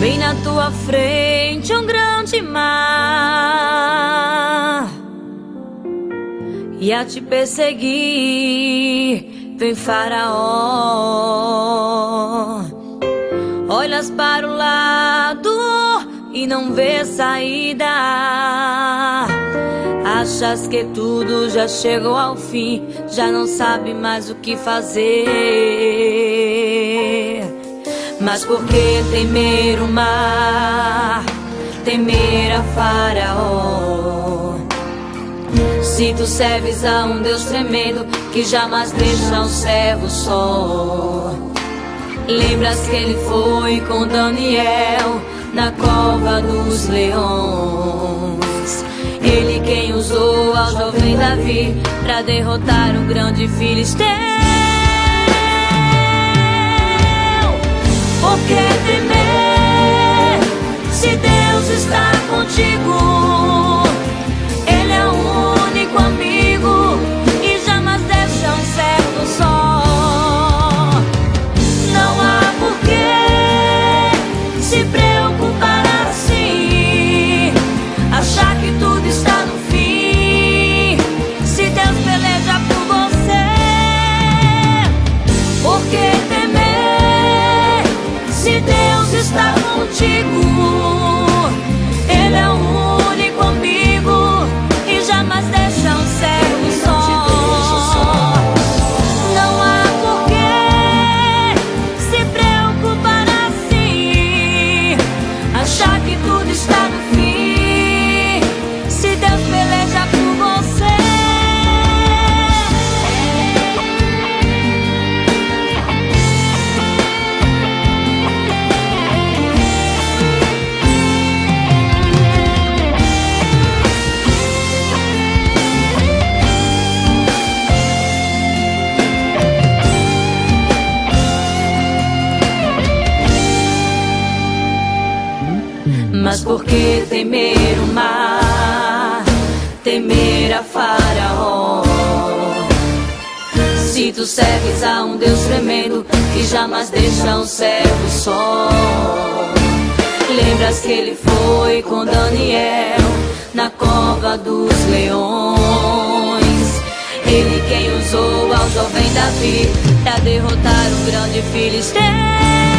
Bem na tua frente um grande mar e a te perseguir vem faraó. Olhas para o lado e não vê saída. Achas que tudo já chegou ao fim, já não sabe mais o que fazer. Mas por que temer o mar, temer a Faraó? Se tu serves a um Deus tremendo que jamais deixa um servo só. Lembras que ele foi com Daniel na cova dos leões. Ele quem usou ao jovem Davi para derrotar o grande filisteu. Que se Mas por que temer o mar, temer a Faraó? Se tu serves a um Deus tremendo que jamais deixa um servo só. Lembras que ele foi com Daniel na cova dos leões? Ele quem usou ao jovem Davi para derrotar um grande filisteu.